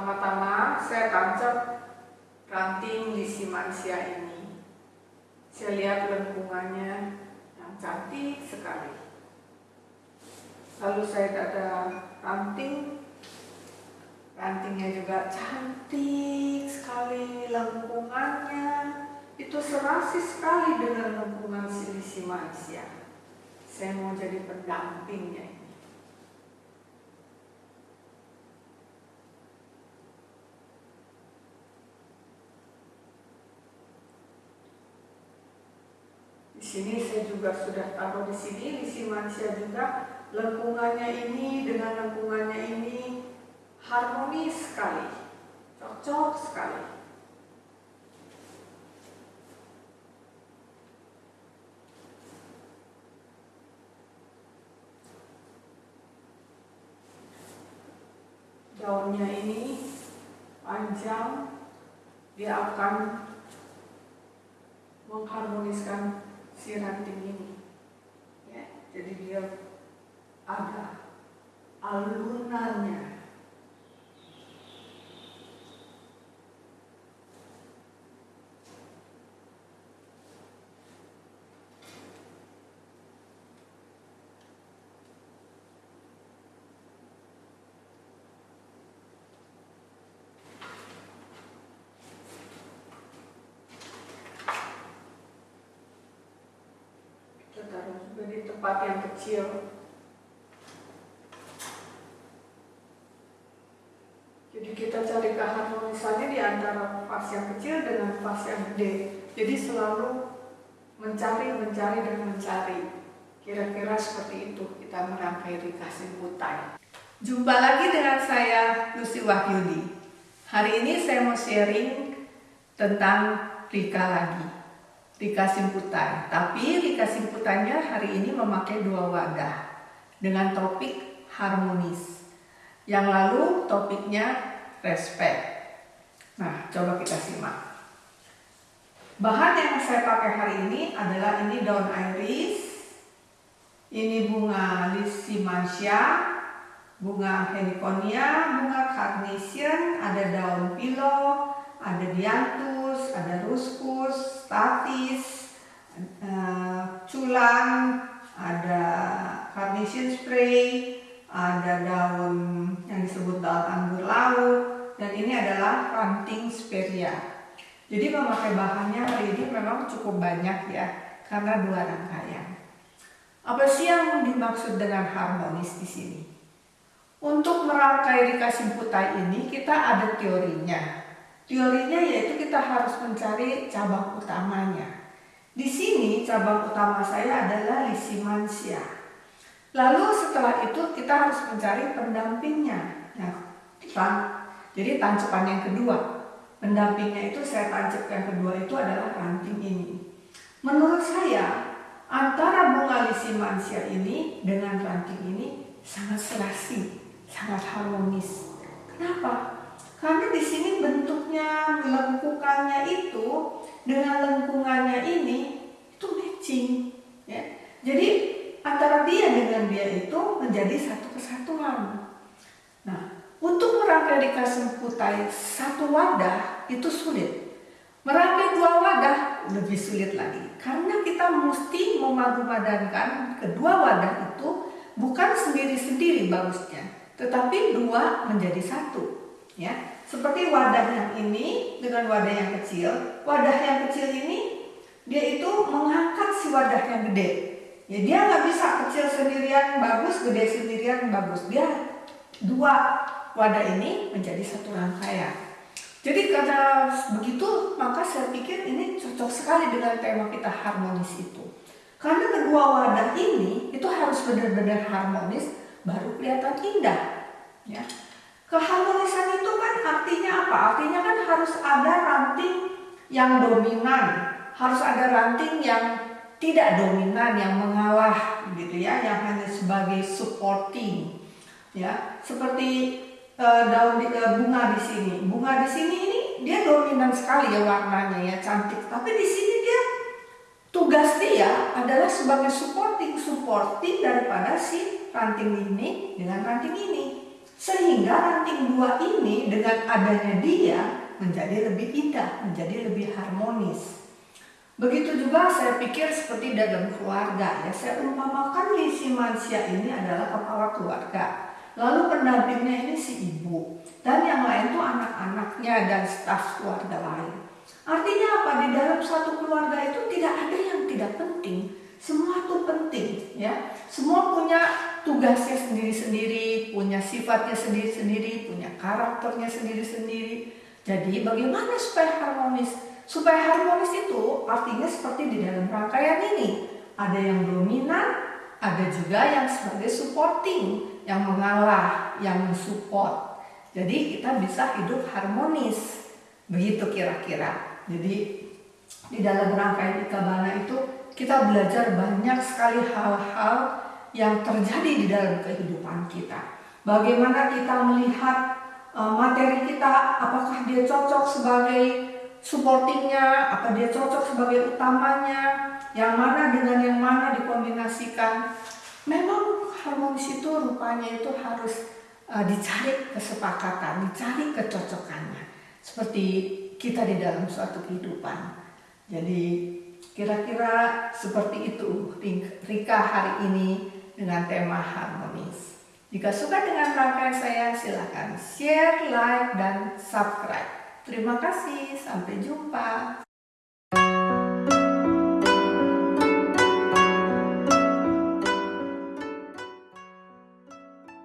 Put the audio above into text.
Pertama-tama saya tancap ranting lisimansia ini. Saya lihat lengkungannya yang cantik sekali. Lalu saya ada ranting, rantingnya juga cantik sekali lengkungannya. Itu serasi sekali dengan lengkungan silisimansia. Saya mau jadi pendampingnya sini saya juga sudah taruh di sini, di manusia juga lengkungannya ini dengan lengkungannya ini harmonis sekali, cocok sekali. Daunnya ini panjang, dia akan mengharmoniskan si ranting ini. Ya jadi dia ada alunannya di tempat yang kecil. Jadi kita cari keharmonisannya di antara fas yang kecil dengan fas yang gede. Jadi selalu mencari, mencari, dan mencari. Kira-kira seperti itu kita merangkai Rika Simputai. Jumpa lagi dengan saya, Lucy Wahyudi. Hari ini saya mau sharing tentang Rika lagi. Rika Simputan. Tapi Rika Simputannya hari ini memakai dua wadah dengan topik harmonis. Yang lalu topiknya respect. Nah, coba kita simak. Bahan yang saya pakai hari ini adalah ini daun iris, ini bunga lisimansia, bunga heliconia, bunga carnation, ada daun pilo, ada dianthus, ada ruscus, statis, uh, culang, ada carnation spray, ada daun yang disebut daun anggur laut, dan ini adalah ranting speria. Jadi memakai bahannya hari ini memang cukup banyak ya, karena dua rangkaian. Apa sih yang dimaksud dengan harmonis di sini? Untuk merangkai Rika Simputai ini kita ada teorinya. Teorinya yaitu kita harus mencari cabang utamanya. Di sini cabang utama saya adalah lisimansia. Lalu setelah itu kita harus mencari pendampingnya. Nah, jadi tancapan yang kedua. Pendampingnya itu saya tancap yang kedua itu adalah ranting ini. Menurut saya antara bunga lisimansia ini dengan ranting ini sangat serasi, sangat harmonis. Kenapa? Karena di sini bentuknya lengkungannya itu dengan lengkungannya ini itu matching, ya. Jadi antara dia dengan dia itu menjadi satu kesatuan. Nah, untuk merangkai di putai satu wadah itu sulit. Merangkai dua wadah lebih sulit lagi. Karena kita mesti memadu-padankan kedua wadah itu bukan sendiri-sendiri bagusnya, tetapi dua menjadi satu ya seperti wadah yang ini dengan wadah yang kecil wadah yang kecil ini dia itu mengangkat si wadah yang gede. Ya dia nggak bisa kecil sendirian bagus gede sendirian bagus. Dia dua wadah ini menjadi satu rangkaian. Jadi karena begitu maka saya pikir ini cocok sekali dengan tema kita harmonis itu. Karena kedua wadah ini itu harus benar-benar harmonis baru kelihatan indah ya. Keharmonisan apa? Artinya kan harus ada ranting yang dominan, harus ada ranting yang tidak dominan, yang mengalah gitu ya, yang hanya sebagai supporting. Ya, seperti uh, daun uh, bunga di sini. Bunga di sini ini dia dominan sekali ya warnanya ya, cantik. Tapi di sini dia tugas dia adalah sebagai supporting, supporting daripada si ranting ini dengan ranting ini Sehingga ranting dua ini dengan adanya dia menjadi lebih indah, menjadi lebih harmonis. Begitu juga saya pikir seperti dalam keluarga ya. Saya umpamakan misi manusia ini adalah kepala keluarga. Lalu pendampingnya ini si ibu. Dan yang lain tuh anak-anaknya dan staf keluarga lain. Artinya apa? Di dalam satu keluarga itu tidak ada yang tidak penting. Semua itu penting ya. Semua punya tugasnya sendiri-sendiri, punya sifatnya sendiri-sendiri, punya karakternya sendiri-sendiri. Jadi bagaimana supaya harmonis? Supaya harmonis itu artinya seperti di dalam rangkaian ini. Ada yang dominan, ada juga yang sebagai supporting, yang mengalah, yang mensupport. Jadi kita bisa hidup harmonis. Begitu kira-kira. Jadi di dalam rangkaian ikabana itu kita belajar banyak sekali hal-hal yang terjadi di dalam kehidupan kita. Bagaimana kita melihat uh, materi kita, apakah dia cocok sebagai supportingnya, apa dia cocok sebagai utamanya, yang mana dengan yang mana dikombinasikan. Memang harmonis itu rupanya itu harus uh, dicari kesepakatan, dicari kecocokannya. Seperti kita di dalam suatu kehidupan. Jadi kira-kira seperti itu Rika hari ini dengan tema harmonis. Jika suka dengan rangkaian saya silahkan share, like, dan subscribe. Terima kasih, sampai jumpa.